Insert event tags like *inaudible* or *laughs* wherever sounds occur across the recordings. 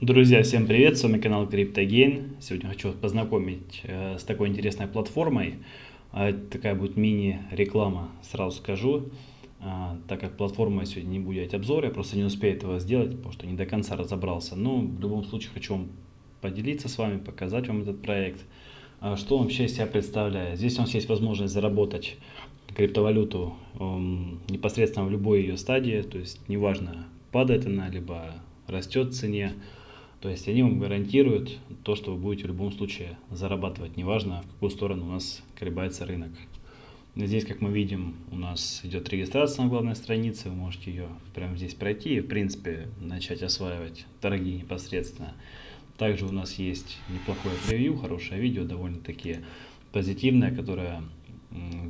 Друзья, всем привет, с вами канал CryptoGain. Сегодня хочу познакомить э, с такой интересной платформой. Э, такая будет мини-реклама, сразу скажу. Э, так как платформа сегодня не будет делать обзор, я просто не успею этого сделать, потому что не до конца разобрался. Но в любом случае хочу вам поделиться с вами, показать вам этот проект. Э, что он вообще из себя представляет? Здесь у нас есть возможность заработать криптовалюту эм, непосредственно в любой ее стадии, то есть неважно, падает она, либо растет в цене. То есть они вам гарантируют то, что вы будете в любом случае зарабатывать, неважно в какую сторону у нас колебается рынок. Здесь, как мы видим, у нас идет регистрация на главной странице, вы можете ее прямо здесь пройти и, в принципе, начать осваивать торги непосредственно. Также у нас есть неплохое превью, хорошее видео, довольно-таки позитивное, которое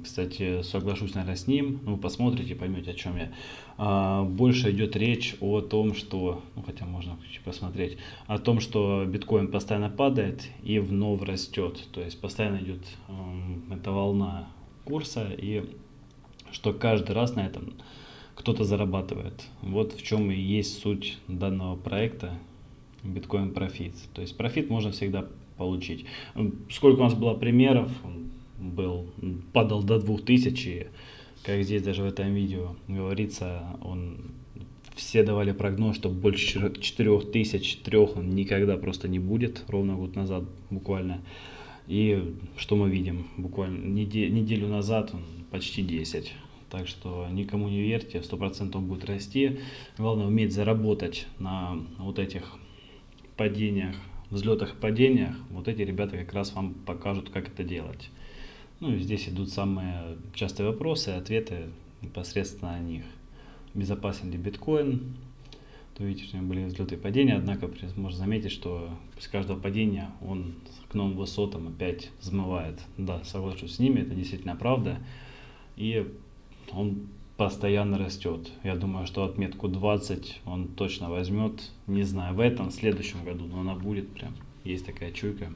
кстати, соглашусь, наверное, с ним. Ну, посмотрите, поймете, о чем я. А, больше идет речь о том, что, ну, хотя можно посмотреть, о том, что биткоин постоянно падает и вновь растет. То есть постоянно идет эта волна курса, и что каждый раз на этом кто-то зарабатывает. Вот в чем и есть суть данного проекта биткоин профит. То есть профит можно всегда получить. Сколько у нас было примеров, был, падал до 2000, как здесь даже в этом видео говорится, он все давали прогноз, что больше 4000, 3 он никогда просто не будет, ровно год назад буквально. И что мы видим? Буквально неделю назад он почти 10. Так что никому не верьте, 100% он будет расти. Главное уметь заработать на вот этих падениях, взлетах и падениях. Вот эти ребята как раз вам покажут, как это делать. Ну и здесь идут самые частые вопросы ответы непосредственно о них. Безопасен ли биткоин? То видите, что были взлеты и падения, однако можно заметить, что после каждого падения он к новым высотам опять взмывает. Да, соглашусь с ними, это действительно правда. И он постоянно растет. Я думаю, что отметку 20 он точно возьмет. Не знаю, в этом, в следующем году, но она будет прям. Есть такая чуйка.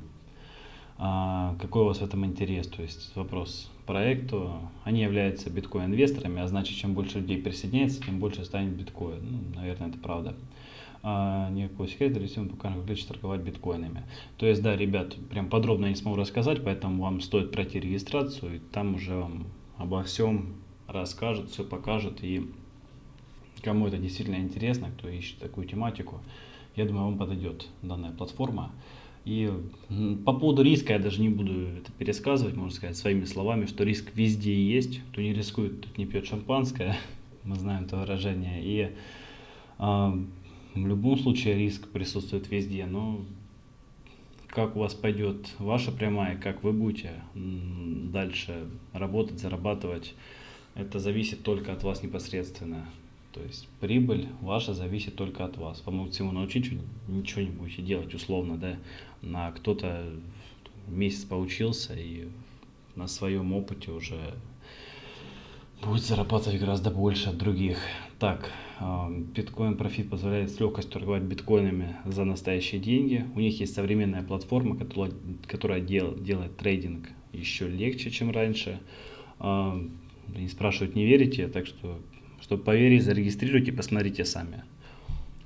А, какой у вас в этом интерес? То есть вопрос проекту. Они являются биткоин-инвесторами, а значит, чем больше людей присоединяется, тем больше станет биткоин. Ну, наверное, это правда. А, никакого секрета, рисуем пока легче торговать биткоинами. То есть, да, ребят, прям подробно не смогу рассказать, поэтому вам стоит пройти регистрацию, и там уже вам обо всем расскажут, все покажут, и кому это действительно интересно, кто ищет такую тематику, я думаю, вам подойдет данная платформа. И по поводу риска я даже не буду это пересказывать, можно сказать своими словами, что риск везде есть. Кто не рискует, тот не пьет шампанское, *laughs* мы знаем это выражение. И а, в любом случае риск присутствует везде, но как у вас пойдет ваша прямая, как вы будете дальше работать, зарабатывать, это зависит только от вас непосредственно. То есть прибыль ваша зависит только от вас. Вам всему научить, ничего не будете делать условно, да. На кто-то месяц поучился и на своем опыте уже будет зарабатывать гораздо больше от других. Так, а, биткоин профит позволяет с легкостью торговать биткоинами за настоящие деньги. У них есть современная платформа, которая, которая дел, делает трейдинг еще легче, чем раньше. А, не спрашивают, не верите, так что чтобы поверить, зарегистрируйте, посмотрите сами.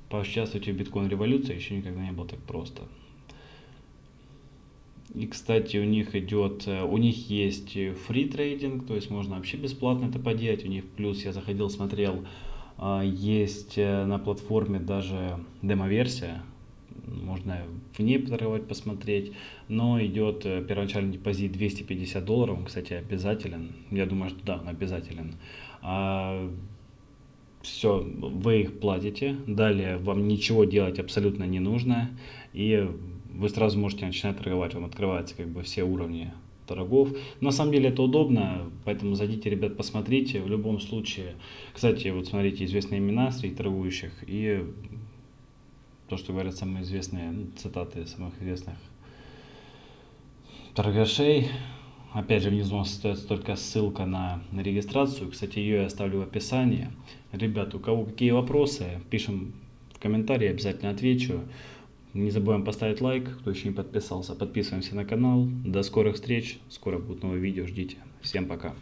Поучаствуйте в биткоин-революции, еще никогда не было так просто. И, кстати, у них идет, э, у них есть фри трейдинг, то есть можно вообще бесплатно это поделать. У них плюс, я заходил, смотрел, а, есть э, на платформе даже демо-версия, можно в ней поторговать, посмотреть, но идет э, первоначальный депозит 250 долларов, он, кстати, обязателен, я думаю, что да, он обязателен. Все, вы их платите, далее вам ничего делать абсолютно не нужно, и вы сразу можете начинать торговать, вам открываются как бы все уровни торгов. На самом деле это удобно, поэтому зайдите, ребят, посмотрите. В любом случае, кстати, вот смотрите, известные имена среди торгующих и то, что говорят самые известные ну, цитаты самых известных торгашей. Опять же, внизу остается только ссылка на, регистрацию. Кстати, ее я оставлю в описании. Ребята, у кого какие вопросы, пишем в комментарии, обязательно отвечу. Не забываем поставить лайк, кто еще не подписался. Подписываемся на канал. До скорых встреч. Скоро будут новые видео, ждите. Всем пока.